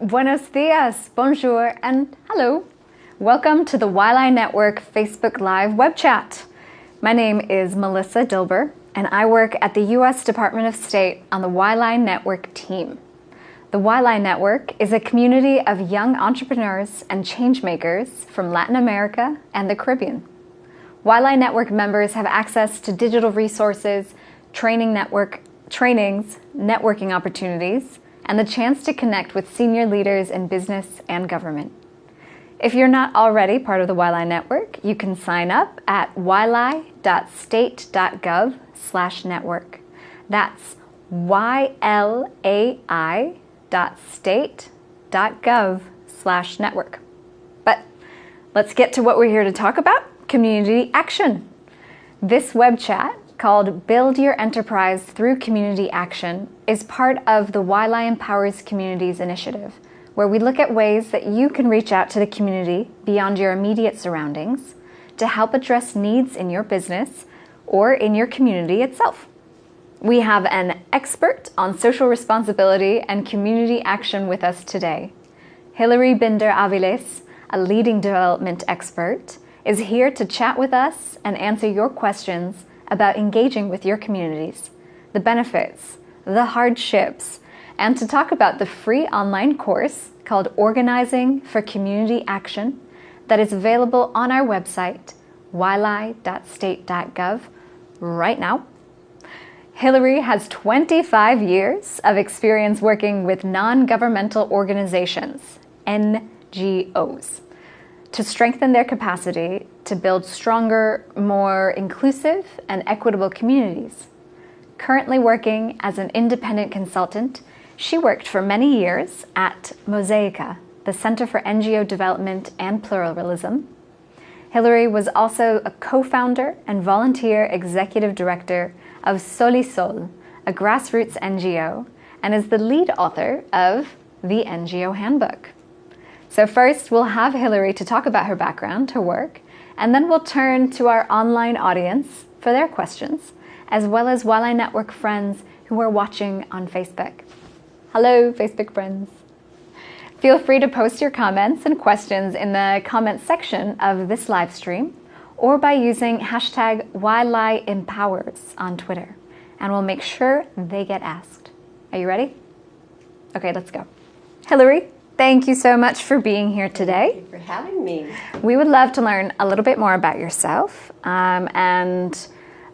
Buenos dias, bonjour, and hello. Welcome to the Yli Network Facebook Live web chat. My name is Melissa Dilber, and I work at the U.S. Department of State on the Yli Network team. The Yli Network is a community of young entrepreneurs and changemakers from Latin America and the Caribbean. Yli Network members have access to digital resources, training network trainings, networking opportunities, and the chance to connect with senior leaders in business and government. If you're not already part of the Yli network, you can sign up at yli.state.gov slash network. That's yli.state.gov slash network. But let's get to what we're here to talk about, community action. This web chat called Build Your Enterprise Through Community Action is part of the Yli Empowers Communities initiative, where we look at ways that you can reach out to the community beyond your immediate surroundings to help address needs in your business or in your community itself. We have an expert on social responsibility and community action with us today. Hilary Binder Aviles, a leading development expert, is here to chat with us and answer your questions about engaging with your communities, the benefits, the hardships, and to talk about the free online course called Organizing for Community Action that is available on our website, yli.state.gov, right now. Hillary has 25 years of experience working with non-governmental organizations, NGOs, to strengthen their capacity to build stronger, more inclusive and equitable communities. Currently working as an independent consultant, she worked for many years at Mosaica, the Center for NGO Development and Pluralism. Hilary was also a co-founder and volunteer executive director of Solisol, a grassroots NGO, and is the lead author of the NGO Handbook. So first, we'll have Hillary to talk about her background, her work, and then we'll turn to our online audience for their questions, as well as Yli Network friends who are watching on Facebook. Hello, Facebook friends. Feel free to post your comments and questions in the comments section of this live stream or by using hashtag YLIEmpowers on Twitter, and we'll make sure they get asked. Are you ready? Okay, let's go. Hilary, thank you so much for being here today. Thank you for having me. We would love to learn a little bit more about yourself um, and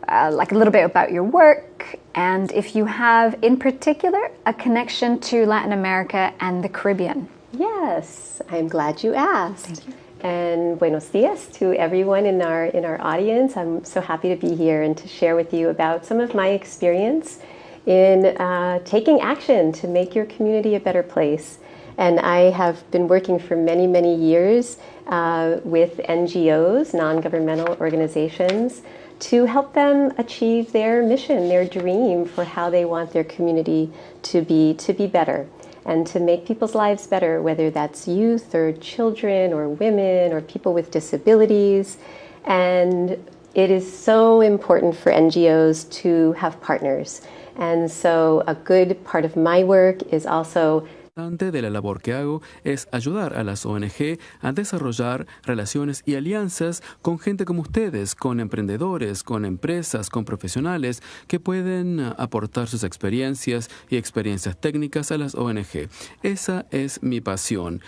uh, like a little bit about your work and if you have in particular a connection to Latin America and the Caribbean. Yes, I'm glad you asked. Thank You. And buenos dias to everyone in our in our audience. I'm so happy to be here and to share with you about some of my experience in uh, taking action to make your community a better place. And I have been working for many, many years uh, with NGOs, non-governmental organizations, to help them achieve their mission, their dream for how they want their community to be to be better and to make people's lives better, whether that's youth or children or women or people with disabilities. And it is so important for NGOs to have partners. And so a good part of my work is also de la labor que hago es ayudar a las ONG a desarrollar relaciones y alianzas con gente como ustedes, con emprendedores, con empresas, con profesionales que pueden aportar sus experiencias y experiencias técnicas a las ONG. Esa es mi pasión.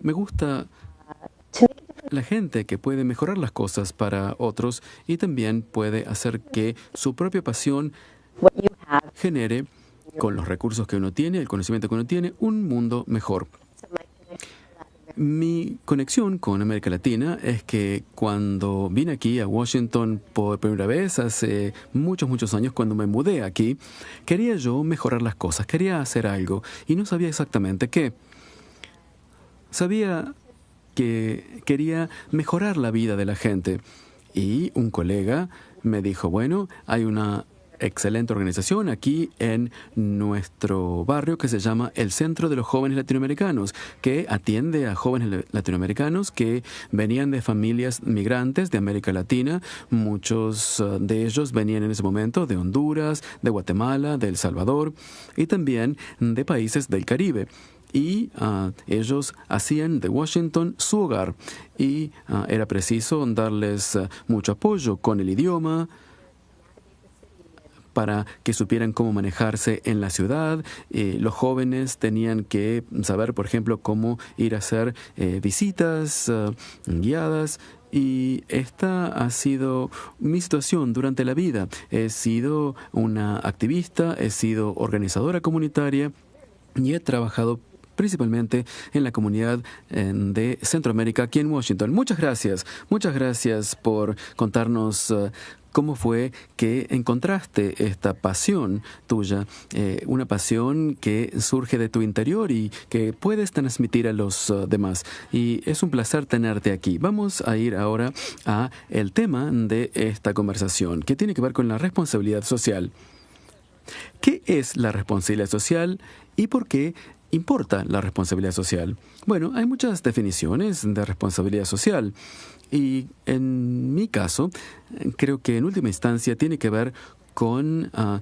Me gusta la gente que puede mejorar las cosas para otros y también puede hacer que su propia pasión genere con los recursos que uno tiene, el conocimiento que uno tiene, un mundo mejor. Mi conexión con América Latina es que cuando vine aquí a Washington por primera vez, hace muchos, muchos años, cuando me mudé aquí, quería yo mejorar las cosas, quería hacer algo y no sabía exactamente qué. Sabía que quería mejorar la vida de la gente y un colega me dijo, bueno, hay una excelente organización aquí en nuestro barrio que se llama el Centro de los Jóvenes Latinoamericanos, que atiende a jóvenes latinoamericanos que venían de familias migrantes de América Latina. Muchos uh, de ellos venían en ese momento de Honduras, de Guatemala, de El Salvador y también de países del Caribe. y ah, ellos hacían de Washington su hogar y ah, era preciso darles ah, mucho apoyo con el idioma para que supieran cómo manejarse en la ciudad. Eh, los jóvenes tenían que saber, por ejemplo, cómo ir a hacer eh, visitas guiadas y esta ha sido mi situación durante la vida. He sido una activista, he sido organizadora comunitaria y he trabajado principalmente en la comunidad de Centroamérica aquí en Washington. Muchas gracias, muchas gracias por contarnos eh, ¿Cómo fue que encontraste esta pasión tuya, eh, una pasión que surge de tu interior y que puedes transmitir a los uh, demás? Y es un placer tenerte aquí. Vamos a ir ahora a el tema de esta conversación, que tiene que ver con la responsabilidad social. ¿Qué es la responsabilidad social y por qué importa la responsabilidad social? Bueno, hay muchas definiciones de responsabilidad social. Y en mi caso, creo que en última instancia tiene que ver con ah,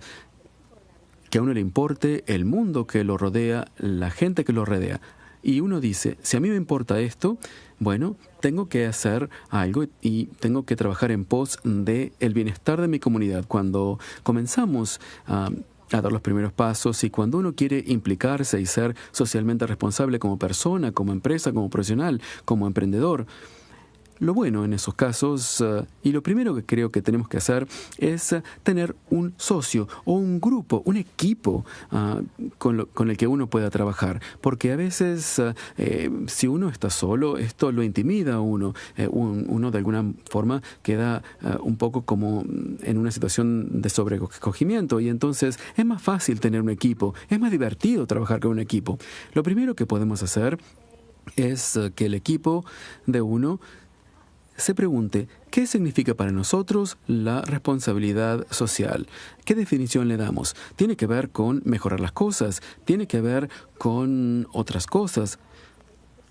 que a uno le importe el mundo que lo rodea, la gente que lo rodea. Y uno dice, si a mí me importa esto, bueno, tengo que hacer algo y tengo que trabajar en pos de el bienestar de mi comunidad. Cuando comenzamos a dar los primeros pasos. Y cuando uno quiere implicarse y ser socialmente responsable como persona, como empresa, como profesional, como emprendedor, lo bueno en esos casos, eh, y lo primero que creo que tenemos que hacer es eh, tener un socio o un grupo, un equipo ah, con, el que uno pueda trabajar. Porque a veces, eh, si uno está solo, esto lo intimida a uno. uno de alguna forma queda un poco como en una situación de sobrecogimiento y entonces es más fácil tener un equipo, es más divertido trabajar con un equipo. Lo primero que podemos hacer es que el equipo de uno se pregunte qué significa para nosotros la responsabilidad social. ¿Qué definición le damos? Tiene que ver con mejorar las cosas, tiene que ver con otras cosas.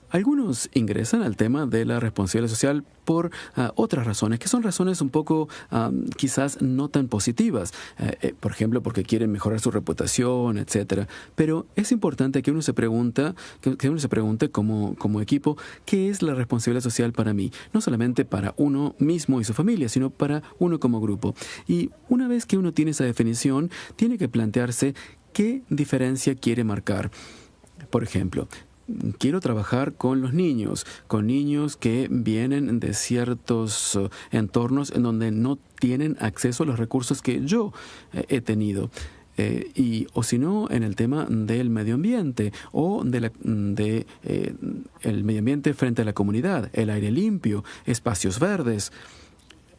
Algunos ingresan al tema de la responsabilidad social por ah, otras razones, que son razones un poco ah, quizás no tan positivas, eh, eh, por ejemplo, porque quieren mejorar su reputación, etcétera. Pero es importante que uno se pregunta, que, uno se pregunte como, como equipo, ¿qué es la responsabilidad social para mí? No solamente para uno mismo y su familia, sino para uno como grupo. Y una vez que uno tiene esa definición, tiene que plantearse qué diferencia quiere marcar. Por ejemplo, quiero trabajar con los niños, con niños que vienen de ciertos eh, entornos en donde no tienen acceso a los recursos que yo eh, he tenido. Eh, y o si no en el tema del medio ambiente o de, la, de el medio ambiente frente a la comunidad, el aire limpio, espacios verdes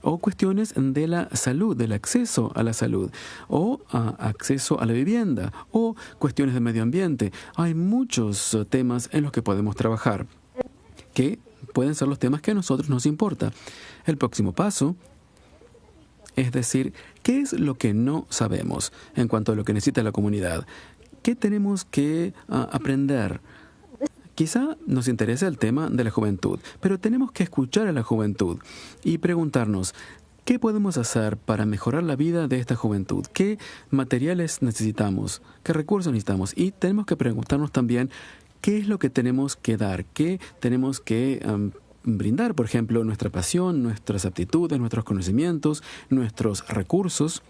o cuestiones de la salud, del acceso a la salud, o acceso a la vivienda, o cuestiones de medio ambiente. Hay muchos temas en los que podemos trabajar, que pueden ser los temas que a nosotros nos importa. El próximo paso es decir, ¿qué es lo que no sabemos en cuanto a lo que necesita la comunidad? ¿Qué tenemos que ah, aprender? Quizá nos interesa el tema de la juventud, pero tenemos que escuchar a la juventud y preguntarnos, ¿Qué podemos hacer para mejorar la vida de esta juventud? ¿Qué materiales necesitamos? ¿Qué recursos necesitamos? Y tenemos que preguntarnos también qué es lo que tenemos que dar, qué tenemos que brindar, por ejemplo, nuestra pasión, nuestras aptitudes, nuestros conocimientos, nuestros recursos.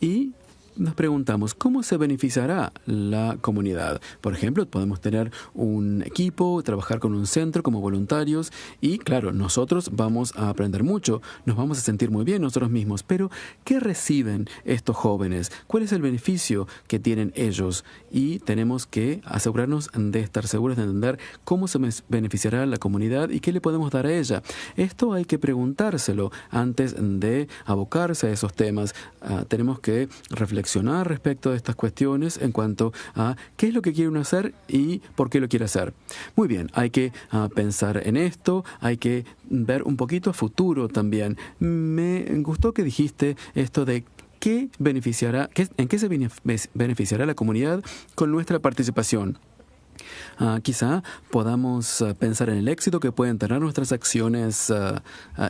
Y nos preguntamos cómo se beneficiará la comunidad. Por ejemplo, podemos tener un equipo, trabajar con un centro como voluntarios y claro, nosotros vamos a aprender mucho, nos vamos a sentir muy bien nosotros mismos, pero ¿qué reciben estos jóvenes? ¿Cuál es el beneficio que tienen ellos? Y tenemos que asegurarnos de estar seguros de entender cómo se beneficiará la comunidad y qué le podemos dar a ella. Esto hay que preguntárselo antes de abocarse a esos temas. Ah, tenemos que reflexionar respecto a estas cuestiones en cuanto a qué es lo que quiere uno hacer y por qué lo quiere hacer. Muy bien, hay que ah, pensar en esto, hay que ver un poquito a futuro también. Me gustó que dijiste esto de qué beneficiará, en qué se beneficiará la comunidad con nuestra participación. Ah, quizá podamos ah, pensar en el éxito que pueden tener nuestras acciones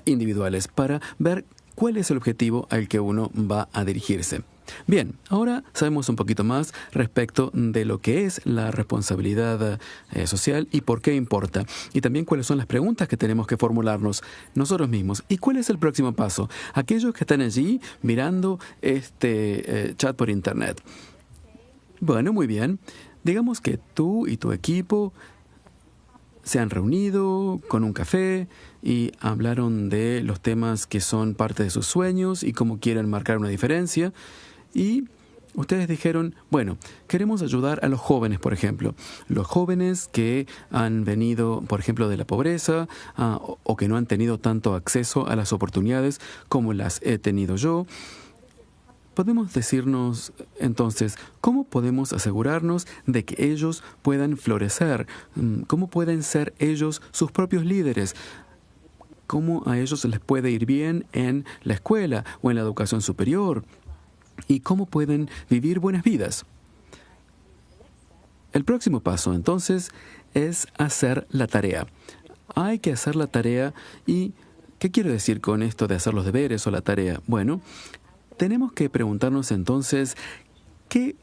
individuales para ver cuál es el objetivo al que uno va a dirigirse. Bien, ahora sabemos un poquito más respecto de lo que es la responsabilidad eh, social y por qué importa. Y también cuáles son las preguntas que tenemos que formularnos nosotros mismos. ¿Y cuál es el próximo paso? Aquellos que están allí mirando este eh, chat por internet. Bueno, muy bien. Digamos que tú y tu equipo se han reunido con un café y hablaron de los temas que son parte de sus sueños y cómo quieren marcar una diferencia. Y ustedes dijeron, bueno, queremos ayudar a los jóvenes, por ejemplo. Los jóvenes que han venido, por ejemplo, de la pobreza ah, o que no han tenido tanto acceso a las oportunidades como las he tenido yo. Podemos decirnos entonces, ¿cómo podemos asegurarnos de que ellos puedan florecer? Mm, ¿Cómo pueden ser ellos sus propios líderes? ¿Cómo a ellos les puede ir bien en la escuela o en la educación superior? ¿Y cómo pueden vivir buenas vidas? El próximo paso entonces es hacer la tarea. Hay que hacer la tarea y ¿Qué quiero decir con esto de hacer los deberes o la tarea? Bueno, tenemos que preguntarnos entonces, ¿qué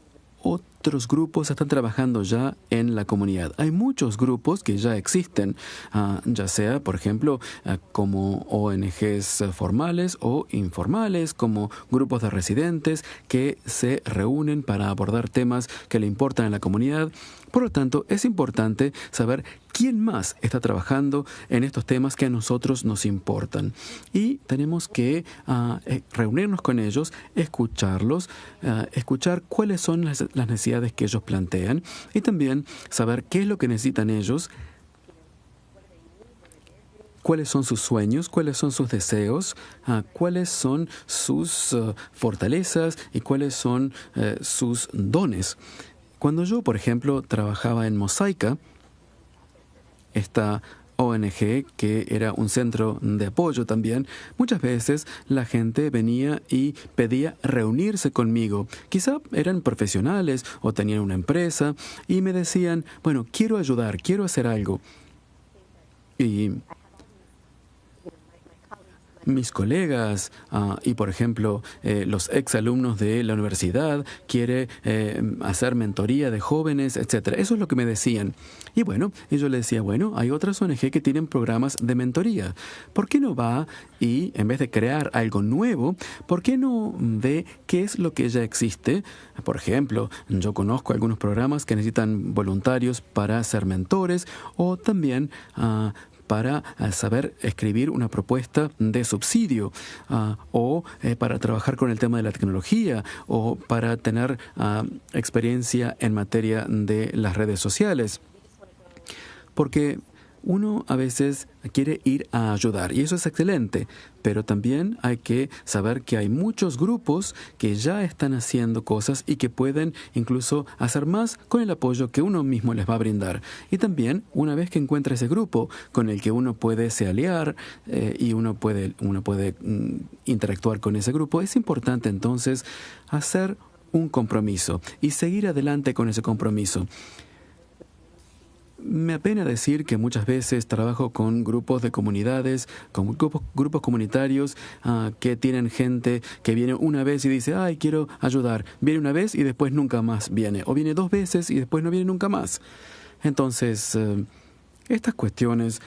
otros grupos están trabajando ya en la comunidad. Hay muchos grupos que ya existen, ah, ya sea, por ejemplo, ah, como ONGs formales o informales, como grupos de residentes que se reúnen para abordar temas que le importan a la comunidad. Por lo tanto, es importante saber quién más está trabajando en estos temas que a nosotros nos importan. Y tenemos que ah, eh, reunirnos con ellos, escucharlos, ah, escuchar cuáles son las, necesidades que ellos plantean y también saber qué es lo que necesitan ellos cuáles son sus sueños, cuáles son sus deseos, ah, cuáles son sus fortalezas y cuáles son eh, sus dones. Cuando yo, por ejemplo, trabajaba en Mosaica, esta ONG, que era un centro de apoyo también, muchas veces la gente venía y pedía reunirse conmigo. Quizá eran profesionales o tenían una empresa y me decían, bueno, quiero ayudar, quiero hacer algo. Y mis colegas ah, y, por ejemplo, eh, los exalumnos de la universidad, quiere eh, hacer mentoría de jóvenes, etcétera. Eso es lo que me decían. Y bueno, yo le decía, bueno, hay otras ONG que tienen programas de mentoría. ¿Por qué no va y, en vez de crear algo nuevo, ¿por qué no ve qué es lo que ya existe? Por ejemplo, yo conozco algunos programas que necesitan voluntarios para ser mentores o también uh, para eh, saber escribir una propuesta de subsidio ah, o eh, para trabajar con el tema de la tecnología o para tener ah, experiencia en materia de las redes sociales. Porque uno a veces quiere ir a ayudar y eso es excelente, pero también hay que saber que hay muchos grupos que ya están haciendo cosas y que pueden incluso hacer más con el apoyo que uno mismo les va a brindar. Y también una vez que encuentra ese grupo con el que uno puede se aliar eh, y uno puede, uno puede mm, interactuar con ese grupo, es importante entonces hacer un compromiso y seguir adelante con ese compromiso. Me apena decir que muchas veces trabajo con grupos de comunidades, con grupos, grupos comunitarios ah, que tienen gente que viene una vez y dice, ay, quiero ayudar. Viene una vez y después nunca más viene. O viene dos veces y después no viene nunca más. Entonces, eh, estas cuestiones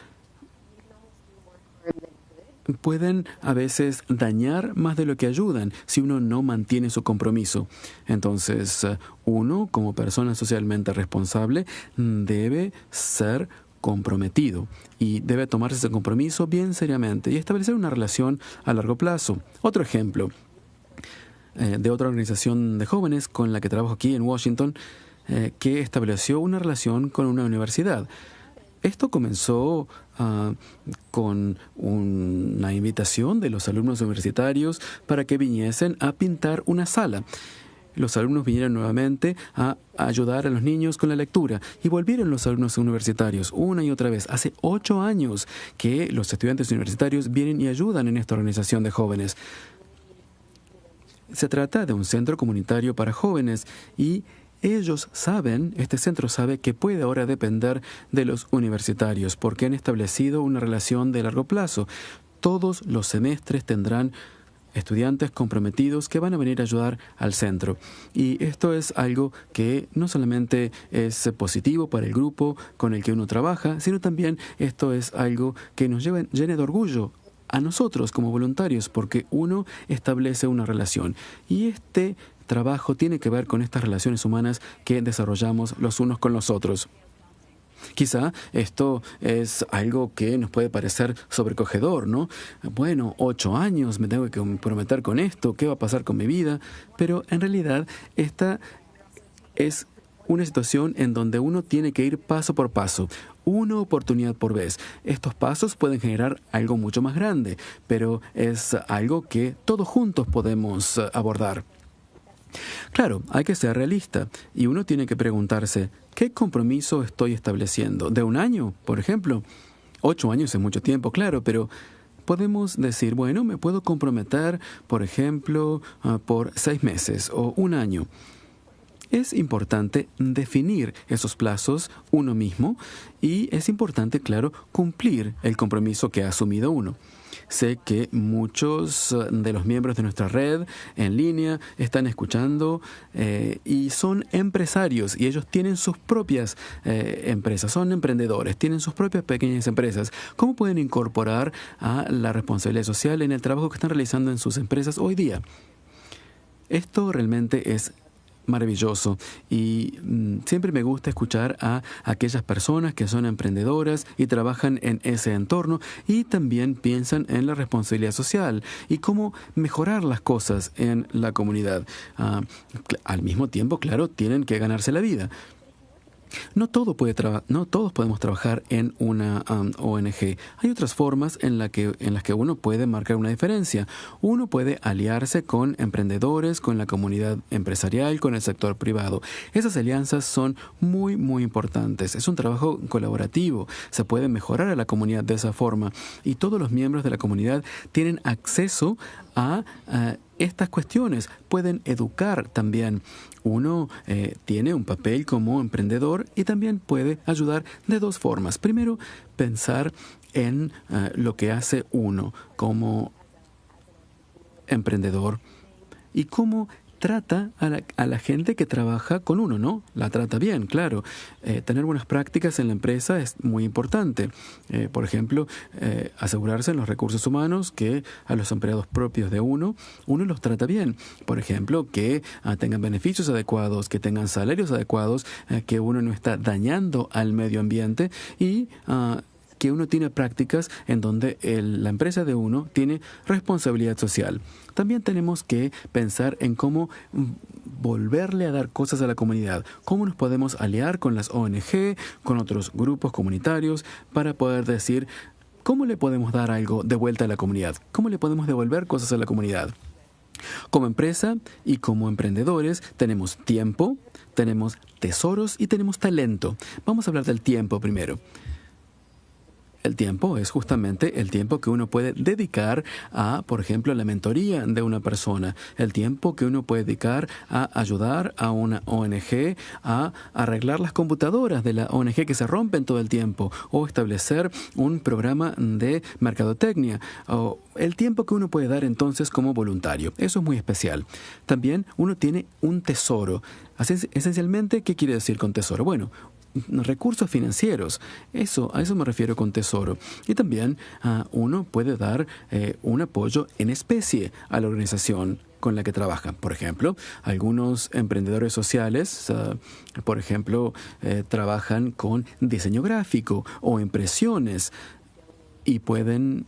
pueden a veces dañar más de lo que ayudan si uno no mantiene su compromiso. Entonces, eh, uno, como persona socialmente responsable, debe ser comprometido y debe tomarse ese compromiso bien seriamente y establecer una relación a largo plazo. Otro ejemplo eh, de otra organización de jóvenes con la que trabajo aquí en Washington, eh, que estableció una relación con una universidad. Esto comenzó ah, con una invitación de los alumnos universitarios para que viniesen a pintar una sala. Los alumnos vinieron nuevamente a ayudar a los niños con la lectura y volvieron los alumnos universitarios una y otra vez. Hace ocho años que los estudiantes universitarios vienen y ayudan en esta organización de jóvenes. Se trata de un centro comunitario para jóvenes y ellos saben, este centro sabe que puede ahora depender de los universitarios porque han establecido una relación de largo plazo. Todos los semestres tendrán estudiantes comprometidos que van a venir a ayudar al centro. Y esto es algo que no solamente es positivo para el grupo con el que uno trabaja, sino también esto es algo que nos lleva, llena de orgullo a nosotros como voluntarios, porque uno establece una relación. Y este trabajo tiene que ver con estas relaciones humanas que desarrollamos los unos con los otros. Quizá esto es algo que nos puede parecer sobrecogedor, ¿no? Bueno, ocho años, me tengo que comprometer con esto, ¿qué va a pasar con mi vida? Pero en realidad esta es una situación en donde uno tiene que ir paso por paso, una oportunidad por vez. Estos pasos pueden generar algo mucho más grande, pero es algo que todos juntos podemos abordar. Claro, hay que ser realista y uno tiene que preguntarse, ¿qué compromiso estoy estableciendo? ¿De un año, por ejemplo? Ocho años es mucho tiempo, claro, pero podemos decir, bueno, me puedo comprometer, por ejemplo, ah, por seis meses o un año. Es importante definir esos plazos uno mismo y es importante, claro, cumplir el compromiso que ha asumido uno. Sé que muchos eh, de los miembros de nuestra red en línea están escuchando eh, y son empresarios y ellos tienen sus propias eh, empresas, son emprendedores, tienen sus propias pequeñas empresas. ¿Cómo pueden incorporar a la responsabilidad social en el trabajo que están realizando en sus empresas hoy día? Esto realmente es maravilloso y mm, siempre me gusta escuchar a aquellas personas que son emprendedoras y trabajan en ese entorno y también piensan en la responsabilidad social y cómo mejorar las cosas en la comunidad. Ah, al mismo tiempo, claro, tienen que ganarse la vida. No, todo puede no todos podemos trabajar en una um, ONG. Hay otras formas en, la que, en las que uno puede marcar una diferencia. Uno puede aliarse con emprendedores, con la comunidad empresarial, con el sector privado. Esas alianzas son muy, muy importantes. Es un trabajo colaborativo. Se puede mejorar a la comunidad de esa forma. Y todos los miembros de la comunidad tienen acceso a estas cuestiones, pueden educar también. Uno eh, tiene un papel como emprendedor y también puede ayudar de dos formas. Primero, pensar en eh, lo que hace uno como emprendedor y cómo trata a la, a la, gente que trabaja con uno, ¿no? La trata bien, claro. Eh, tener buenas prácticas en la empresa es muy importante. Eh, por ejemplo, eh, asegurarse en los recursos humanos que a los empleados propios de uno, uno los trata bien. Por ejemplo, que ah, tengan beneficios adecuados, que tengan salarios adecuados, que uno no está dañando al medio ambiente y ah, que uno tiene prácticas en donde la empresa de uno tiene responsabilidad social. También tenemos que pensar en cómo mm, volverle a dar cosas a la comunidad, cómo nos podemos aliar con las ONG, con otros grupos comunitarios, para poder decir, ¿cómo le podemos dar algo de vuelta a la comunidad? ¿Cómo le podemos devolver cosas a la comunidad? Como empresa y como emprendedores tenemos tiempo, tenemos tesoros y tenemos talento. Vamos a hablar del tiempo primero. El tiempo es justamente el tiempo que uno puede dedicar a, por ejemplo, la mentoría de una persona, el tiempo que uno puede dedicar a ayudar a una ONG a arreglar las computadoras de la ONG que se rompen todo el tiempo o establecer un programa de mercadotecnia o el tiempo que uno puede dar entonces como voluntario. Eso es muy especial. También uno tiene un tesoro. Esencialmente, ¿qué quiere decir con tesoro? Bueno, recursos financieros. Eso, a eso me refiero con tesoro. Y también ah, uno puede dar eh, un apoyo en especie a la organización con la que trabaja. Por ejemplo, algunos emprendedores sociales, ah, por ejemplo, eh, trabajan con diseño gráfico o impresiones y pueden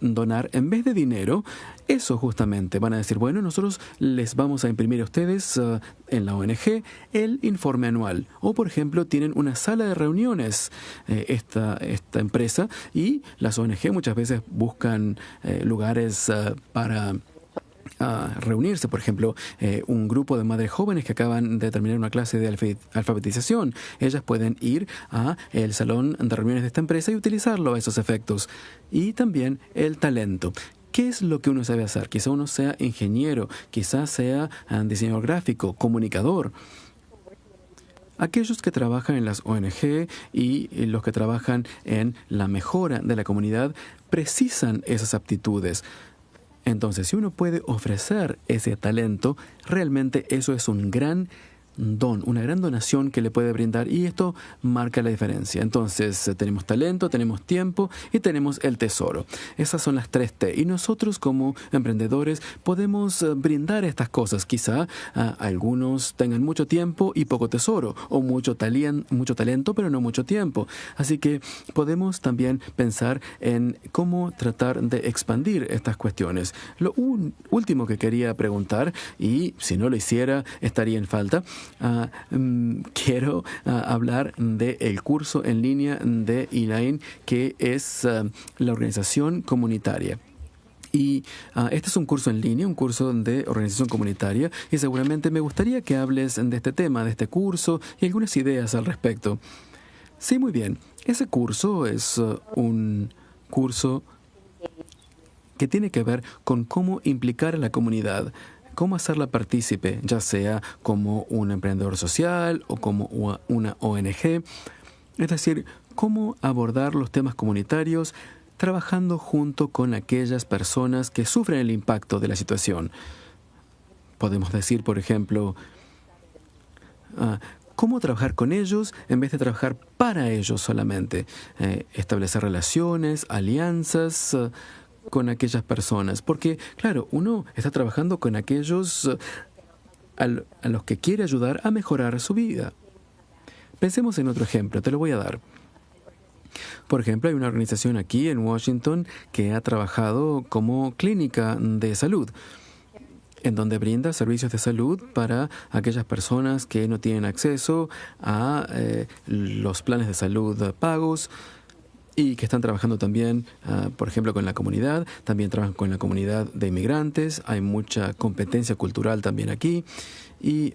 donar en vez de dinero, eso justamente van a decir, bueno, nosotros les vamos a imprimir a ustedes uh, en la ONG el informe anual. O, por ejemplo, tienen una sala de reuniones eh, esta, esta empresa y las ONG muchas veces buscan eh, lugares uh, para reunirse, por ejemplo, eh, un grupo de madres jóvenes que acaban de terminar una clase de alfabetización. Ellas pueden ir a el salón de reuniones de esta empresa y utilizarlo a esos efectos. Y también el talento. ¿Qué es lo que uno sabe hacer? Quizá uno sea ingeniero, quizá sea ah, diseñador gráfico, comunicador. Aquellos que trabajan en las ONG y los que trabajan en la mejora de la comunidad precisan esas aptitudes Entonces, si uno puede ofrecer ese talento, realmente eso es un gran don, una gran donación que le puede brindar y esto marca la diferencia. Entonces, eh, tenemos talento, tenemos tiempo y tenemos el tesoro. Esas son las tres T. Y nosotros como emprendedores podemos eh, brindar estas cosas. Quizá ah, algunos tengan mucho tiempo y poco tesoro o mucho, mucho talento pero no mucho tiempo. Así que podemos también pensar en cómo tratar de expandir estas cuestiones. Lo último que quería preguntar, y si no lo hiciera estaría en falta, Ah, mm, quiero ah, hablar del curso en línea de Elaine, que es ah, la organización comunitaria. Y este es un curso en línea, un curso de organización comunitaria, y seguramente me gustaría que hables de este tema, de este curso y algunas ideas al respecto. Sí, muy bien. Ese curso es un curso que tiene que ver con cómo implicar a la comunidad cómo hacerla partícipe, ya sea como un emprendedor social o como una ONG. Es decir, cómo abordar los temas comunitarios trabajando junto con aquellas personas que sufren el impacto de la situación. Podemos decir, por ejemplo, ah, cómo trabajar con ellos en vez de trabajar para ellos solamente. Eh, establecer relaciones, alianzas, con aquellas personas, porque claro, uno está trabajando con aquellos eh, a los que quiere ayudar a mejorar su vida. Pensemos en otro ejemplo, te lo voy a dar. Por ejemplo, hay una organización aquí en Washington que ha trabajado como clínica de salud, en donde brinda servicios de salud para aquellas personas que no tienen acceso a eh, los planes de salud pagos, y que están trabajando también, ah, por ejemplo, con la comunidad, también trabajan con la comunidad de inmigrantes, hay mucha competencia cultural también aquí. Y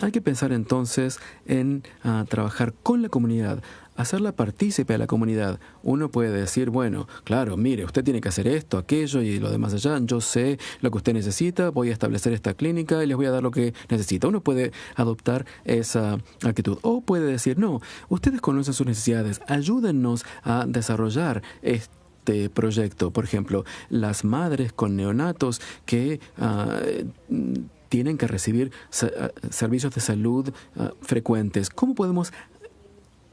hay que pensar entonces en ah, trabajar con la comunidad, hacerla partícipe a la comunidad. Uno puede decir, bueno, claro, mire, usted tiene que hacer esto, aquello y lo demás allá. Yo sé lo que usted necesita, voy a establecer esta clínica y les voy a dar lo que necesita. Uno puede adoptar esa actitud. O puede decir, no, ustedes conocen sus necesidades, ayúdennos a desarrollar este proyecto. Por ejemplo, las madres con neonatos que... Ah, tienen que recibir servicios de salud ah, frecuentes. ¿Cómo podemos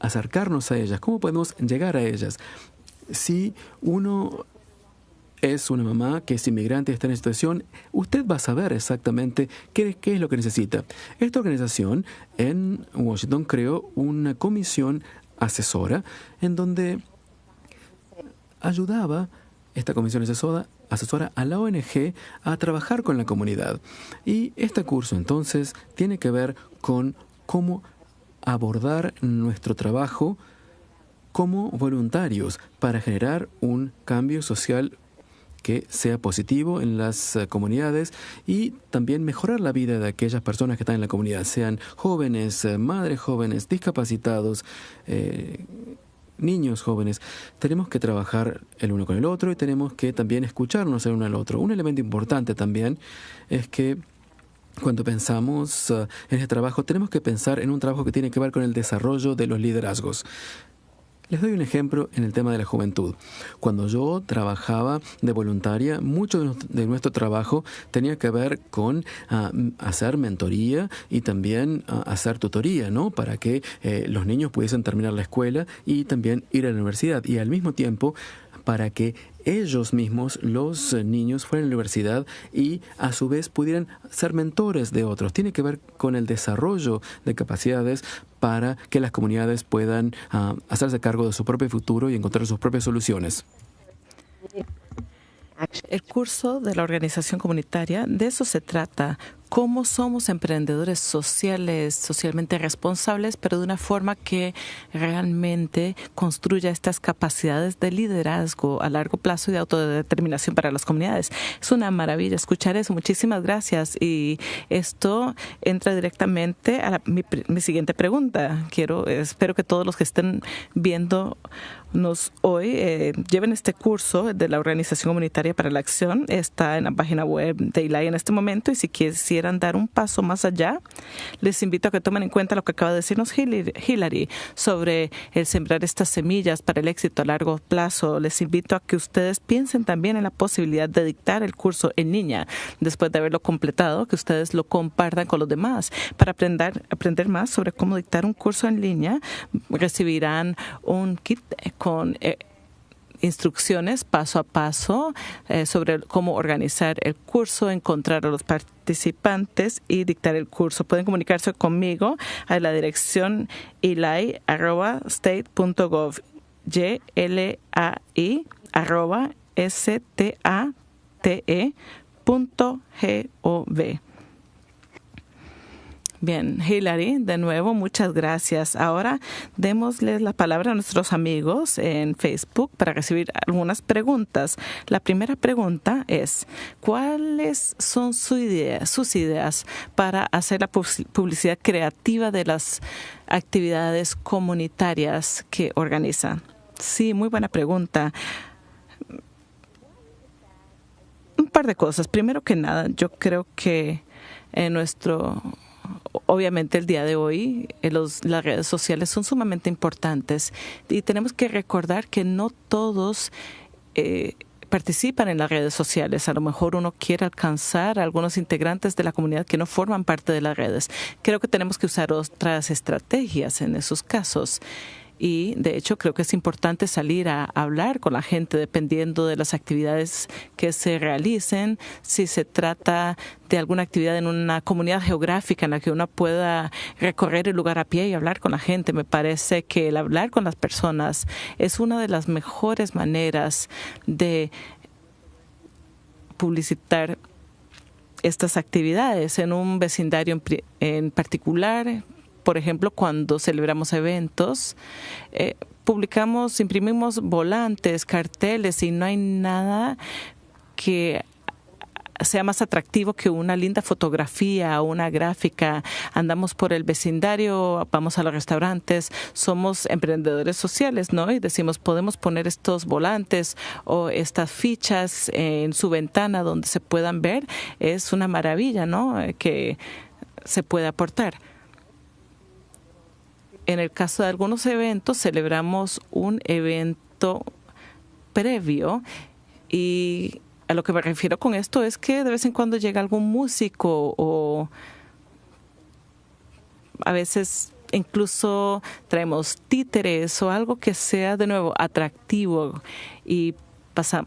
acercarnos a ellas? ¿Cómo podemos llegar a ellas? Si uno es una mamá que es inmigrante está en esta situación, usted va a saber exactamente qué, qué, es lo que necesita. Esta organización en Washington creó una comisión asesora en donde ayudaba esta comisión asesora a la ONG a trabajar con la comunidad. Y este curso entonces tiene que ver con cómo abordar nuestro trabajo como voluntarios para generar un cambio social que sea positivo en las eh, comunidades y también mejorar la vida de aquellas personas que están en la comunidad, sean jóvenes, eh, madres jóvenes, discapacitados, eh, niños jóvenes. Tenemos que trabajar el uno con el otro y tenemos que también escucharnos el uno al otro. Un elemento importante también es que cuando pensamos uh, en este trabajo, tenemos que pensar en un trabajo que tiene que ver con el desarrollo de los liderazgos. Les doy un ejemplo en el tema de la juventud. Cuando yo trabajaba de voluntaria, mucho de nuestro trabajo tenía que ver con ah, hacer mentoría y también ah, hacer tutoría, ¿no? Para que eh, los niños pudiesen terminar la escuela y también ir a la universidad. Y al mismo tiempo, para que ellos mismos, los niños, fueran a la universidad y a su vez pudieran ser mentores de otros. Tiene que ver con el desarrollo de capacidades para que las comunidades puedan ah, hacerse cargo de su propio futuro y encontrar sus propias soluciones. El curso de la organización comunitaria, de eso se trata, cómo somos emprendedores sociales, socialmente responsables, pero de una forma que realmente construya estas capacidades de liderazgo a largo plazo y de autodeterminación para las comunidades. Es una maravilla escuchar eso. Muchísimas gracias. Y esto entra directamente a mi, mi, siguiente pregunta. Quiero, espero que todos los que estén viendo nos hoy, eh, lleven este curso de la Organización Comunitaria para la Acción. Está en la página web de ILAI en este momento y si quisieran dar un paso más allá, les invito a que tomen en cuenta lo que acaba de decirnos Hillary sobre el sembrar estas semillas para el éxito a largo plazo. Les invito a que ustedes piensen también en la posibilidad de dictar el curso en línea después de haberlo completado, que ustedes lo compartan con los demás para aprender, aprender más sobre cómo dictar un curso en línea. Recibirán un kit con eh, instrucciones paso a paso eh, sobre cómo organizar el curso, encontrar a los participantes y dictar el curso. Pueden comunicarse conmigo a la dirección ilai.state.gov y l a s t a t e punto g o v Bien, Hilary, de nuevo, muchas gracias. Ahora démosles la palabra a nuestros amigos en Facebook para recibir algunas preguntas. La primera pregunta es, ¿cuáles son sus ideas para hacer la publicidad creativa de las actividades comunitarias que organizan? Sí, muy buena pregunta un par de cosas. Primero que nada, yo creo que en nuestro obviamente el día de hoy eh, las redes sociales son sumamente importantes y tenemos que recordar que no todos eh, participan en las redes sociales. A lo mejor uno quiere alcanzar a algunos integrantes de la comunidad que no forman parte de las redes. Creo que tenemos que usar otras estrategias en esos casos y de hecho creo que es importante salir a hablar con la gente dependiendo de las actividades que se realicen, si se trata de alguna actividad en una comunidad geográfica en la que uno pueda recorrer el lugar a pie y hablar con la gente. Me parece que el hablar con las personas es una de las mejores maneras de publicitar estas actividades en un vecindario en, particular, por ejemplo, cuando celebramos eventos, eh, publicamos, imprimimos volantes, carteles y no hay nada que sea más atractivo que una linda fotografía o una gráfica. Andamos por el vecindario, vamos a los restaurantes, somos emprendedores sociales, ¿no? Y decimos, podemos poner estos volantes o estas fichas en su ventana donde se puedan ver. Es una maravilla, ¿no? Que se puede aportar en el caso de algunos eventos, celebramos un evento previo y a lo que me refiero con esto es que de vez en cuando llega algún músico o a veces incluso traemos títeres o algo que sea de nuevo atractivo y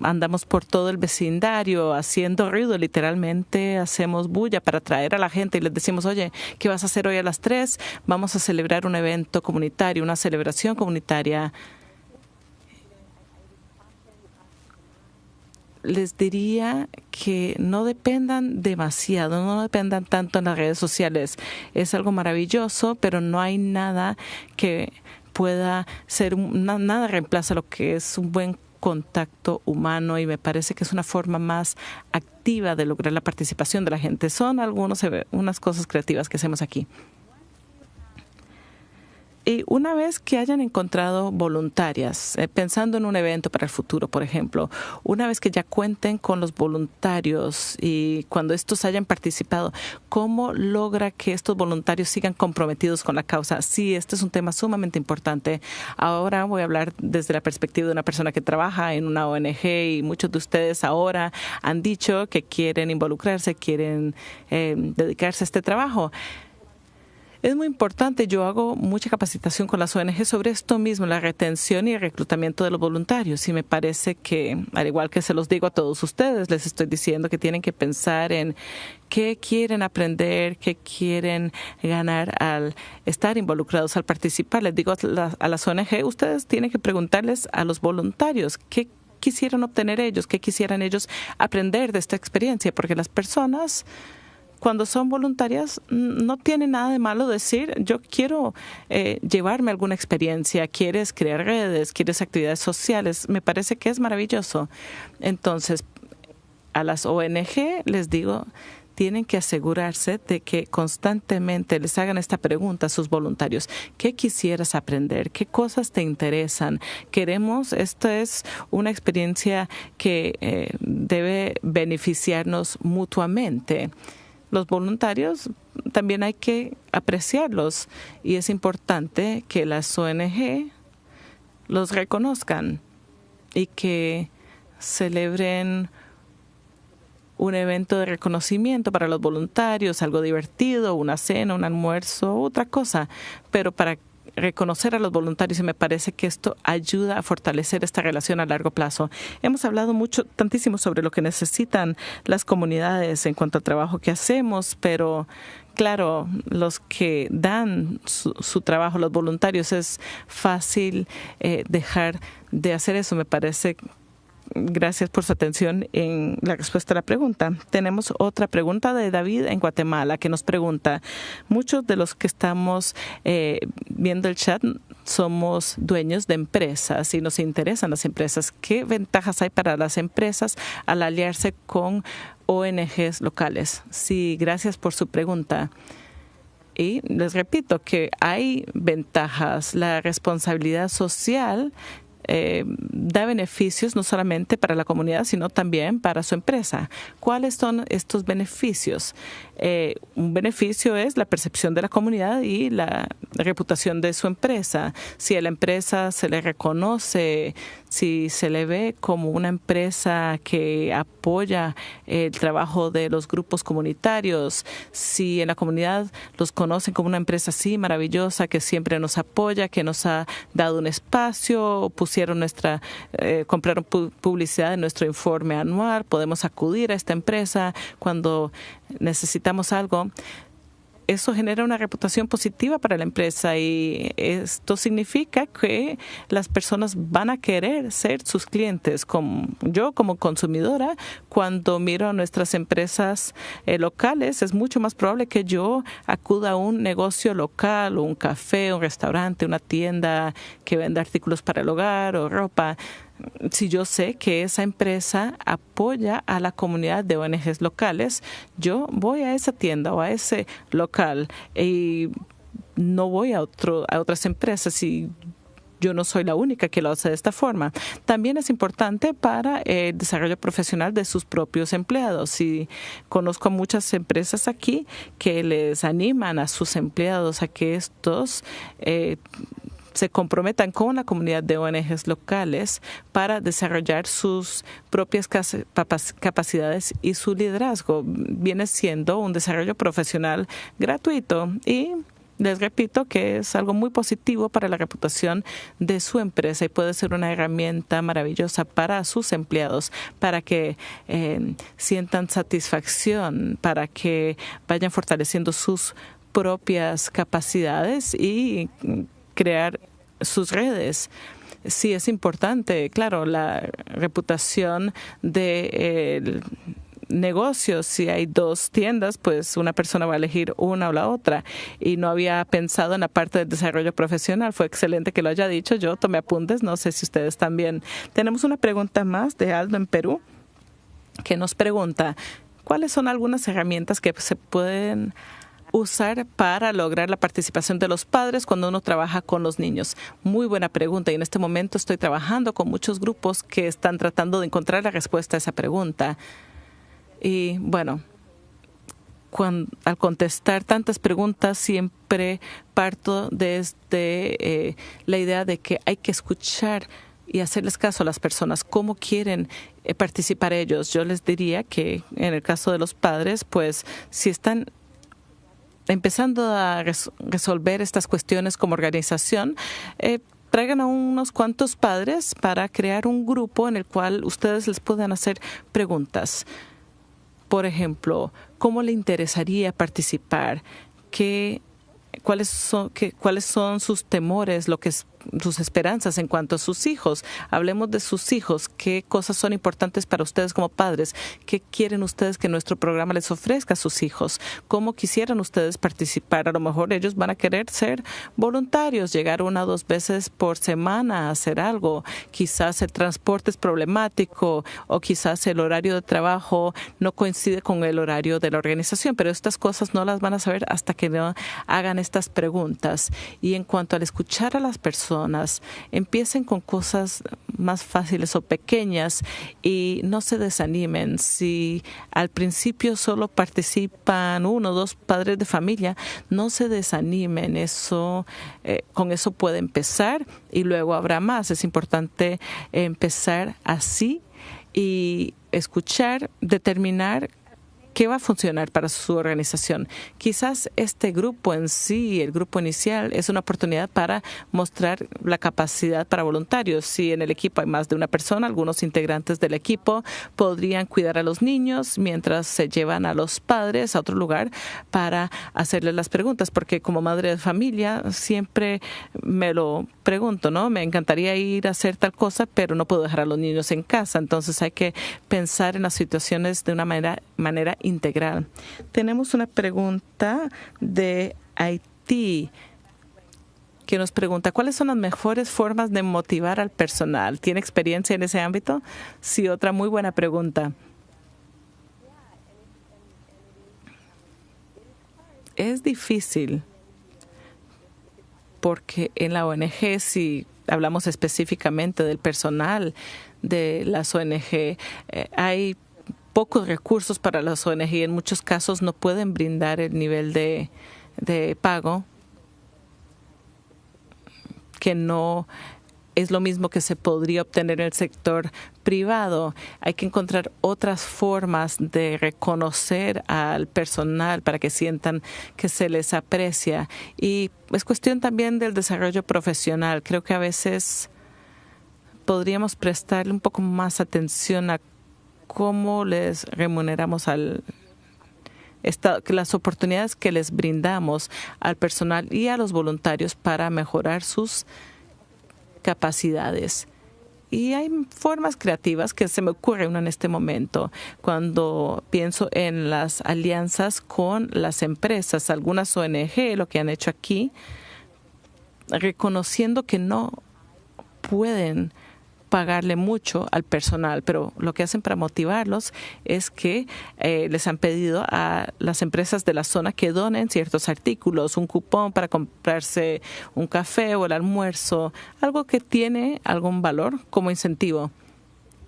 andamos por todo el vecindario haciendo ruido, literalmente hacemos bulla para atraer a la gente y les decimos, oye, ¿qué vas a hacer hoy a las tres? Vamos a celebrar un evento comunitario, una celebración comunitaria. les diría que no dependan demasiado, no dependan tanto en las redes sociales. Es algo maravilloso, pero no hay nada que pueda ser, nada reemplaza lo que es un buen contacto humano y me parece que es una forma más activa de lograr la participación de la gente. Son algunas unas cosas creativas que hacemos aquí. Y una vez que hayan encontrado voluntarias, eh, pensando en un evento para el futuro, por ejemplo, una vez que ya cuenten con los voluntarios y cuando estos hayan participado, ¿cómo logra que estos voluntarios sigan comprometidos con la causa? Sí, este es un tema sumamente importante. Ahora voy a hablar desde la perspectiva de una persona que trabaja en una ONG y muchos de ustedes ahora han dicho que quieren involucrarse, quieren eh, dedicarse a este trabajo. Es muy importante, yo hago mucha capacitación con las ONG sobre esto mismo, la retención y el reclutamiento de los voluntarios. Y me parece que, al igual que se los digo a todos ustedes, les estoy diciendo que tienen que pensar en qué quieren aprender, qué quieren ganar al estar involucrados, al participar. Les digo a las ONG, ustedes tienen que preguntarles a los voluntarios qué quisieran obtener ellos, qué quisieran ellos aprender de esta experiencia, porque las personas cuando son voluntarias, no tiene nada de malo decir, yo quiero eh, llevarme alguna experiencia, quieres crear redes, quieres actividades sociales, me parece que es maravilloso. Entonces, a las ONG les digo, tienen que asegurarse de que constantemente les hagan esta pregunta a sus voluntarios. ¿Qué quisieras aprender? ¿Qué cosas te interesan? Queremos, esta es una experiencia que eh, debe beneficiarnos mutuamente. Los voluntarios también hay que apreciarlos y es importante que las ONG los reconozcan y que celebren un evento de reconocimiento para los voluntarios, algo divertido, una cena, un almuerzo, otra cosa, pero para reconocer a los voluntarios y me parece que esto ayuda a fortalecer esta relación a largo plazo. Hemos hablado mucho, tantísimo sobre lo que necesitan las comunidades en cuanto al trabajo que hacemos, pero claro, los que dan su, trabajo, los voluntarios, es fácil eh, dejar de hacer eso. Me parece Gracias por su atención en la respuesta a la pregunta. Tenemos otra pregunta de David en Guatemala que nos pregunta, muchos de los que estamos eh, viendo el chat somos dueños de empresas y nos interesan las empresas. ¿Qué ventajas hay para las empresas al aliarse con ONGs locales? Sí, gracias por su pregunta. Y les repito que hay ventajas. La responsabilidad social eh, da beneficios no solamente para la comunidad, sino también para su empresa. ¿Cuáles son estos beneficios? Eh, un beneficio es la percepción de la comunidad y la reputación de su empresa. Si a la empresa se le reconoce, si se le ve como una empresa que apoya el trabajo de los grupos comunitarios, si en la comunidad los conocen como una empresa así maravillosa que siempre nos apoya, que nos ha dado un espacio, pusieron nuestra, eh, compraron publicidad en nuestro informe anual, podemos acudir a esta empresa cuando necesitamos algo eso genera una reputación positiva para la empresa y esto significa que las personas van a querer ser sus clientes. Como yo como consumidora, cuando miro a nuestras empresas eh, locales, es mucho más probable que yo acuda a un negocio local, un café, un restaurante, una tienda que venda artículos para el hogar o ropa si yo sé que esa empresa apoya a la comunidad de ONGs locales, yo voy a esa tienda o a ese local y no voy a, otro, a otras empresas y yo no soy la única que lo hace de esta forma. También es importante para el desarrollo profesional de sus propios empleados. Y conozco muchas empresas aquí que les animan a sus empleados a que estos eh, se comprometan con la comunidad de ONGs locales para desarrollar sus propias capacidades y su liderazgo. Viene siendo un desarrollo profesional gratuito y les repito que es algo muy positivo para la reputación de su empresa y puede ser una herramienta maravillosa para sus empleados, para que eh, sientan satisfacción, para que vayan fortaleciendo sus propias capacidades y crear sus redes. Sí, es importante, claro, la reputación de negocios. Si hay dos tiendas, pues una persona va a elegir una o la otra. Y no había pensado en la parte del desarrollo profesional. Fue excelente que lo haya dicho. Yo tomé apuntes. No sé si ustedes también. Tenemos una pregunta más de Aldo en Perú que nos pregunta cuáles son algunas herramientas que se pueden usar para lograr la participación de los padres cuando uno trabaja con los niños? Muy buena pregunta y en este momento estoy trabajando con muchos grupos que están tratando de encontrar la respuesta a esa pregunta. Y bueno, al contestar tantas preguntas siempre parto desde eh, la idea de que hay que escuchar y hacerles caso a las personas, cómo quieren eh, participar ellos. Yo les diría que en el caso de los padres, pues si están empezando a resolver estas cuestiones como organización, eh, traigan a unos cuantos padres para crear un grupo en el cual ustedes les puedan hacer preguntas. Por ejemplo, ¿cómo le interesaría participar? ¿Qué, cuáles, son, qué, ¿Cuáles son sus temores? Lo que sus esperanzas en cuanto a sus hijos. Hablemos de sus hijos, qué cosas son importantes para ustedes como padres, qué quieren ustedes que nuestro programa les ofrezca a sus hijos, cómo quisieran ustedes participar. A lo mejor ellos van a querer ser voluntarios, llegar una o dos veces por semana a hacer algo. Quizás el transporte es problemático o quizás el horario de trabajo no coincide con el horario de la organización, pero estas cosas no las van a saber hasta que no hagan estas preguntas. Y en cuanto al escuchar a las personas, empiecen con cosas más fáciles o pequeñas y no se desanimen. Si al principio solo participan uno o dos padres de familia, no se desanimen. Eso, eh, con eso puede empezar y luego habrá más. Es importante empezar así y escuchar, determinar qué va a funcionar para su organización. Quizás este grupo en sí, el grupo inicial, es una oportunidad para mostrar la capacidad para voluntarios. Si en el equipo hay más de una persona, algunos integrantes del equipo podrían cuidar a los niños mientras se llevan a los padres a otro lugar para hacerles las preguntas, porque como madre de familia siempre me lo pregunto, ¿no? Me encantaría ir a hacer tal cosa, pero no puedo dejar a los niños en casa. Entonces hay que pensar en las situaciones de una manera, manera integral. Tenemos una pregunta de Haití que nos pregunta cuáles son las mejores formas de motivar al personal. ¿Tiene experiencia en ese ámbito? Sí, otra muy buena pregunta. Es difícil porque en la ONG, si hablamos específicamente del personal de las ONG, eh, hay pocos recursos para las ONG en muchos casos no pueden brindar el nivel de, de pago que no es lo mismo que se podría obtener en el sector privado. Hay que encontrar otras formas de reconocer al personal para que sientan que se les aprecia. Y es cuestión también del desarrollo profesional. Creo que a veces podríamos prestarle un poco más atención a cómo les remuneramos al las oportunidades que les brindamos al personal y a los voluntarios para mejorar sus capacidades. Y hay formas creativas que se me ocurren en este momento cuando pienso en las alianzas con las empresas, algunas ONG, lo que han hecho aquí, reconociendo que no pueden pagarle mucho al personal, pero lo que hacen para motivarlos es que eh, les han pedido a las empresas de la zona que donen ciertos artículos, un cupón para comprarse un café o el almuerzo, algo que tiene algún valor como incentivo.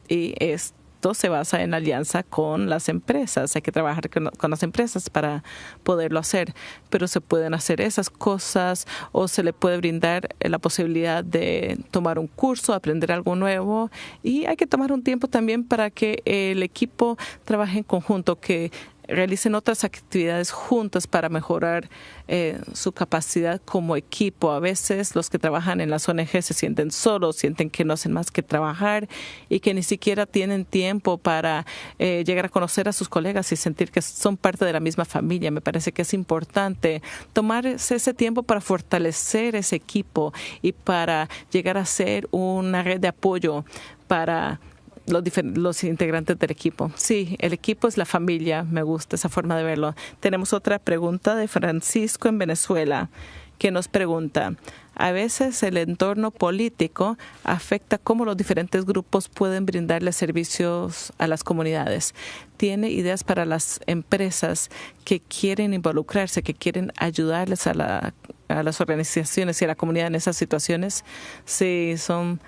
Y es se basa en alianza con las empresas. Hay que trabajar con, las empresas para poderlo hacer, pero se pueden hacer esas cosas o se le puede brindar la posibilidad de tomar un curso, aprender algo nuevo y hay que tomar un tiempo también para que el equipo trabaje en conjunto, que realicen otras actividades juntas para mejorar eh, su capacidad como equipo. A veces los que trabajan en las ONG se sienten solos, sienten que no hacen más que trabajar y que ni siquiera tienen tiempo para eh, llegar a conocer a sus colegas y sentir que son parte de la misma familia. Me parece que es importante tomar ese tiempo para fortalecer ese equipo y para llegar a ser una red de apoyo para los, los integrantes del equipo. Sí, el equipo es la familia, me gusta esa forma de verlo. Tenemos otra pregunta de Francisco en Venezuela que nos pregunta, a veces el entorno político afecta cómo los diferentes grupos pueden brindarle servicios a las comunidades. ¿Tiene ideas para las empresas que quieren involucrarse, que quieren ayudarles a, la, a las organizaciones y a la comunidad en esas situaciones? Sí, son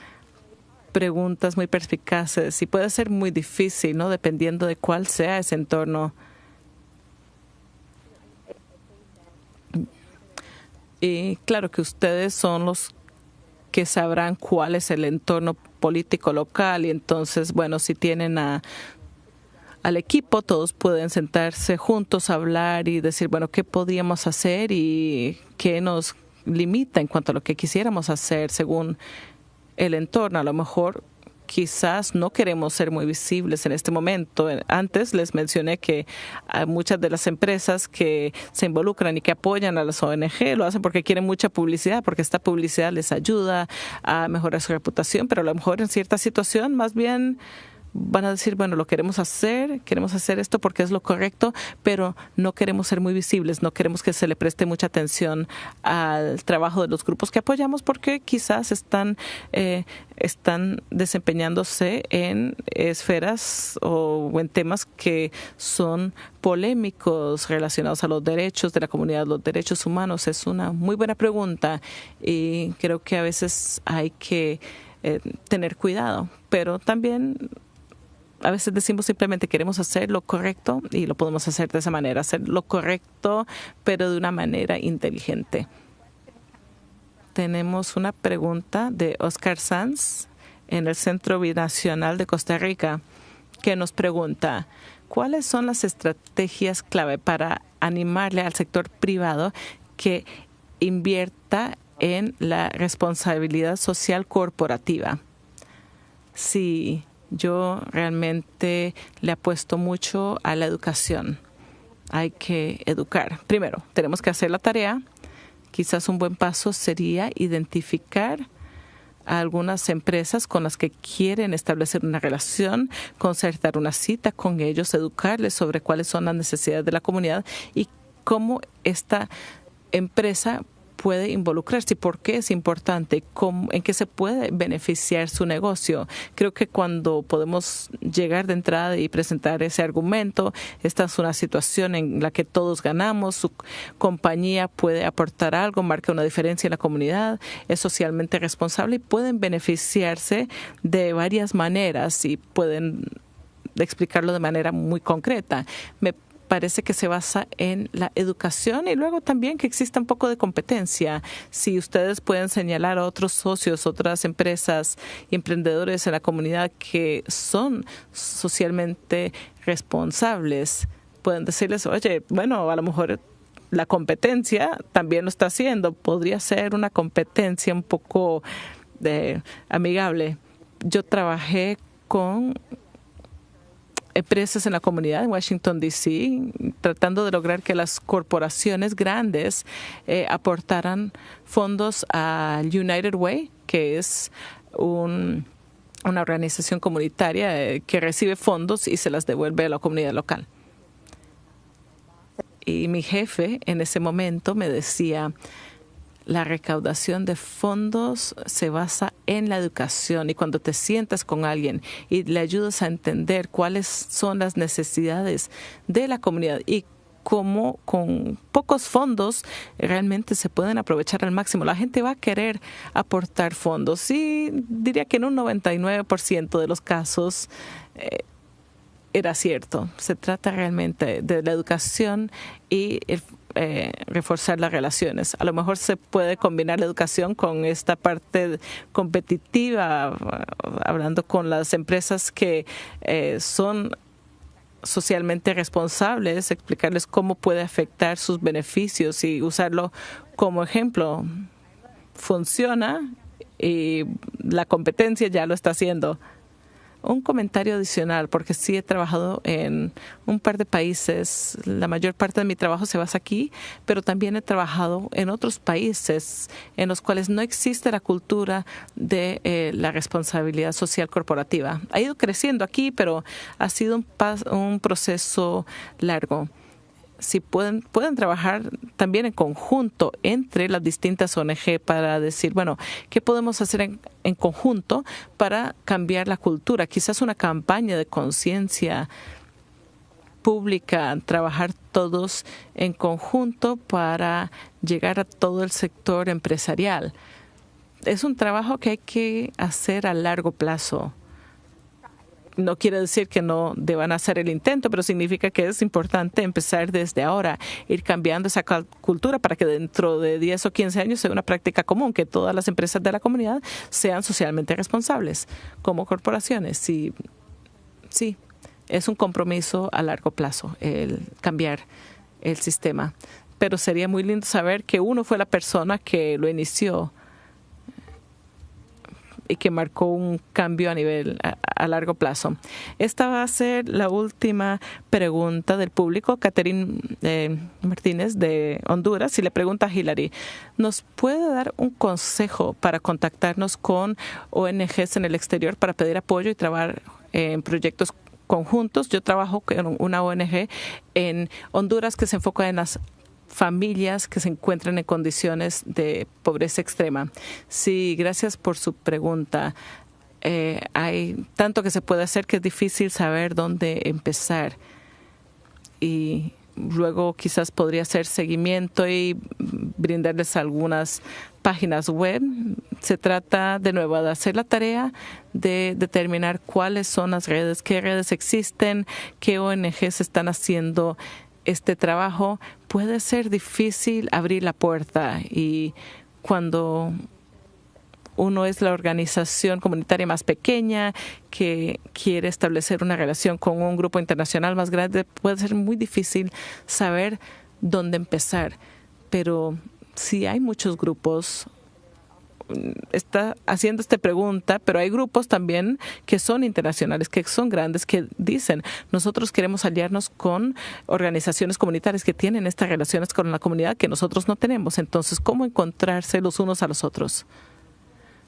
preguntas muy perspicaces y puede ser muy difícil, ¿no? Dependiendo de cuál sea ese entorno. Y claro que ustedes son los que sabrán cuál es el entorno político local y entonces, bueno, si tienen a al equipo, todos pueden sentarse juntos, hablar y decir, bueno, ¿qué podíamos hacer y qué nos limita en cuanto a lo que quisiéramos hacer según el entorno. A lo mejor quizás no queremos ser muy visibles en este momento. Antes les mencioné que muchas de las empresas que se involucran y que apoyan a las ONG lo hacen porque quieren mucha publicidad, porque esta publicidad les ayuda a mejorar su reputación, pero a lo mejor en cierta situación más bien van a decir, bueno, lo queremos hacer, queremos hacer esto porque es lo correcto, pero no queremos ser muy visibles, no queremos que se le preste mucha atención al trabajo de los grupos que apoyamos porque quizás están, eh, están desempeñándose en esferas o en temas que son polémicos relacionados a los derechos de la comunidad, los derechos humanos. Es una muy buena pregunta y creo que a veces hay que eh, tener cuidado, pero también a veces decimos simplemente queremos hacer lo correcto y lo podemos hacer de esa manera, hacer lo correcto, pero de una manera inteligente. Tenemos una pregunta de Oscar Sanz en el Centro Binacional de Costa Rica que nos pregunta, ¿cuáles son las estrategias clave para animarle al sector privado que invierta en la responsabilidad social corporativa? Si yo realmente le apuesto mucho a la educación. Hay que educar. Primero, tenemos que hacer la tarea. Quizás un buen paso sería identificar a algunas empresas con las que quieren establecer una relación, concertar una cita con ellos, educarles sobre cuáles son las necesidades de la comunidad y cómo esta empresa puede involucrarse por qué es importante, en qué se puede beneficiar su negocio. Creo que cuando podemos llegar de entrada y presentar ese argumento, esta es una situación en la que todos ganamos, su compañía puede aportar algo, marca una diferencia en la comunidad, es socialmente responsable y pueden beneficiarse de varias maneras y pueden explicarlo de manera muy concreta. Me parece que se basa en la educación y luego también que exista un poco de competencia. Si ustedes pueden señalar a otros socios, otras empresas y emprendedores en la comunidad que son socialmente responsables, pueden decirles, oye, bueno, a lo mejor la competencia también lo está haciendo. Podría ser una competencia un poco de, eh, amigable. Yo trabajé con empresas en la comunidad en Washington, D.C., tratando de lograr que las corporaciones grandes eh, aportaran fondos al United Way, que es un, una organización comunitaria eh, que recibe fondos y se las devuelve a la comunidad local. Y mi jefe en ese momento me decía, la recaudación de fondos se basa en la educación y cuando te sientas con alguien y le ayudas a entender cuáles son las necesidades de la comunidad y cómo con pocos fondos realmente se pueden aprovechar al máximo. La gente va a querer aportar fondos y diría que en un 99% de los casos eh, era cierto. Se trata realmente de la educación y el eh, reforzar las relaciones. A lo mejor se puede combinar la educación con esta parte competitiva, hablando con las empresas que eh, son socialmente responsables, explicarles cómo puede afectar sus beneficios y usarlo como ejemplo. Funciona y la competencia ya lo está haciendo un comentario adicional, porque sí he trabajado en un par de países. La mayor parte de mi trabajo se basa aquí, pero también he trabajado en otros países en los cuales no existe la cultura de eh, la responsabilidad social corporativa. Ha ido creciendo aquí, pero ha sido un, un proceso largo si pueden, pueden trabajar también en conjunto entre las distintas ONG para decir, bueno, ¿qué podemos hacer en, en conjunto para cambiar la cultura? Quizás una campaña de conciencia pública, trabajar todos en conjunto para llegar a todo el sector empresarial. Es un trabajo que hay que hacer a largo plazo no quiere decir que no deban hacer el intento, pero significa que es importante empezar desde ahora, ir cambiando esa cultura para que dentro de 10 o 15 años sea una práctica común, que todas las empresas de la comunidad sean socialmente responsables como corporaciones. Sí, sí, es un compromiso a largo plazo el cambiar el sistema. Pero sería muy lindo saber que uno fue la persona que lo inició y que marcó un cambio a nivel a, largo plazo. Esta va a ser la última pregunta del público. Catherine eh, Martínez de Honduras y le pregunta a Hillary, ¿nos puede dar un consejo para contactarnos con ONGs en el exterior para pedir apoyo y trabajar en proyectos conjuntos. Yo trabajo con una ONG en Honduras que se enfoca en las familias que se encuentran en condiciones de pobreza extrema. Sí, gracias por su pregunta. Eh, hay tanto que se puede hacer que es difícil saber dónde empezar. Y luego quizás podría hacer seguimiento y brindarles algunas páginas web. Se trata de nuevo de hacer la tarea de determinar cuáles son las redes, qué redes existen, qué ONGs están haciendo este trabajo, puede ser difícil abrir la puerta y cuando uno es la organización comunitaria más pequeña que quiere establecer una relación con un grupo internacional más grande, puede ser muy difícil saber dónde empezar. Pero si hay muchos grupos está haciendo esta pregunta, pero hay grupos también que son internacionales, que son grandes, que dicen, nosotros queremos aliarnos con organizaciones comunitarias que tienen estas relaciones con la comunidad que nosotros no tenemos. Entonces, ¿cómo encontrarse los unos a los otros?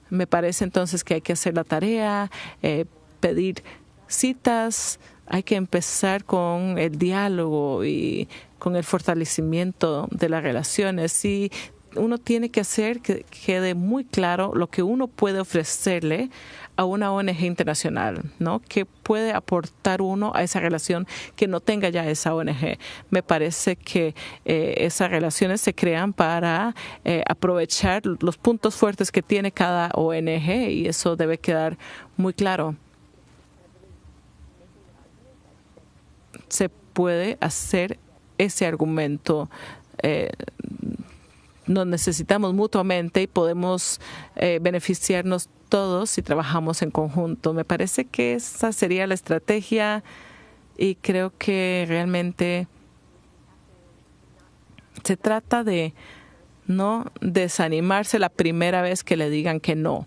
Me parece entonces que hay que hacer la tarea, eh, pedir citas, hay que empezar con el diálogo y con el fortalecimiento de las relaciones y uno tiene que hacer que quede muy claro lo que uno puede ofrecerle a una ONG internacional, ¿no? Que puede aportar uno a esa relación que no tenga ya esa ONG. Me parece que eh, esas relaciones se crean para eh, aprovechar los puntos fuertes que tiene cada ONG y eso debe quedar muy claro. Se puede hacer ese argumento eh, nos necesitamos mutuamente y podemos eh, beneficiarnos todos si trabajamos en conjunto. Me parece que esa sería la estrategia y creo que realmente se trata de no desanimarse la primera vez que le digan que no.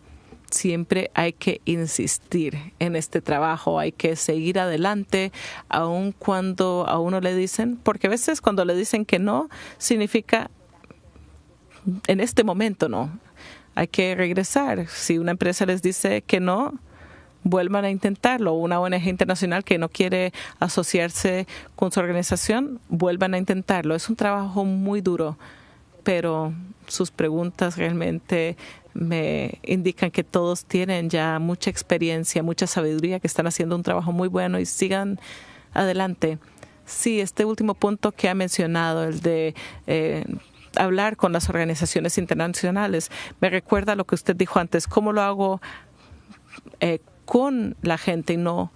Siempre hay que insistir en este trabajo, hay que seguir adelante, aun cuando a uno le dicen, porque a veces cuando le dicen que no, significa en este momento no. Hay que regresar. Si una empresa les dice que no, vuelvan a intentarlo. Una ONG internacional que no quiere asociarse con su organización, vuelvan a intentarlo. Es un trabajo muy duro, pero sus preguntas realmente me indican que todos tienen ya mucha experiencia, mucha sabiduría, que están haciendo un trabajo muy bueno y sigan adelante. Sí, este último punto que ha mencionado, el de eh, hablar con las organizaciones internacionales. Me recuerda lo que usted dijo antes, cómo lo hago eh, con la gente y no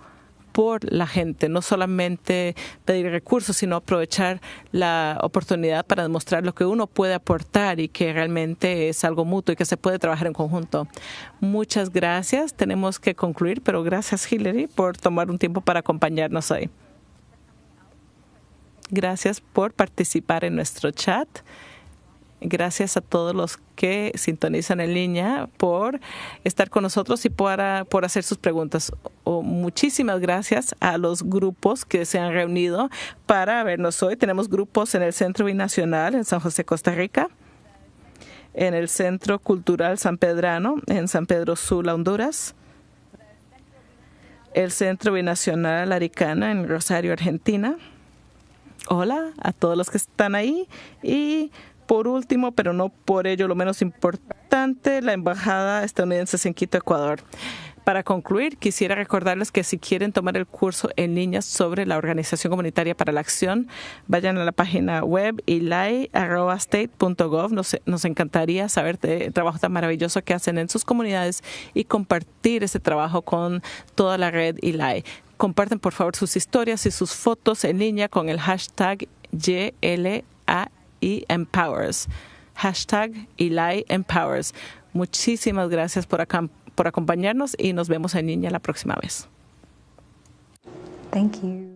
por la gente, no solamente pedir recursos, sino aprovechar la oportunidad para demostrar lo que uno puede aportar y que realmente es algo mutuo y que se puede trabajar en conjunto. Muchas gracias. Tenemos que concluir, pero gracias Hillary por tomar un tiempo para acompañarnos hoy. Gracias por participar en nuestro chat. Gracias a todos los que sintonizan en línea por estar con nosotros y por, por hacer sus preguntas. muchísimas gracias a los grupos que se han reunido para vernos hoy. Tenemos grupos en el Centro Binacional en San José, Costa Rica, en el Centro Cultural San Pedrano en San Pedro Sula, Honduras, el Centro Binacional Aricana en Rosario, Argentina. Hola a todos los que están ahí y por último, pero no por ello lo menos importante, la Embajada estadounidense en Quito, Ecuador. Para concluir, quisiera recordarles que si quieren tomar el curso en línea sobre la Organización Comunitaria para la Acción, vayan a la página web ilai.state.gov. Nos, encantaría saber el trabajo tan maravilloso que hacen en sus comunidades y compartir ese trabajo con toda la red ILAI. Comparten, por favor, sus historias y sus fotos en línea con el hashtag YLA Empowers. Hashtag Eli Empowers. Muchísimas gracias por, por acompañarnos y nos vemos en línea la próxima vez. Thank you.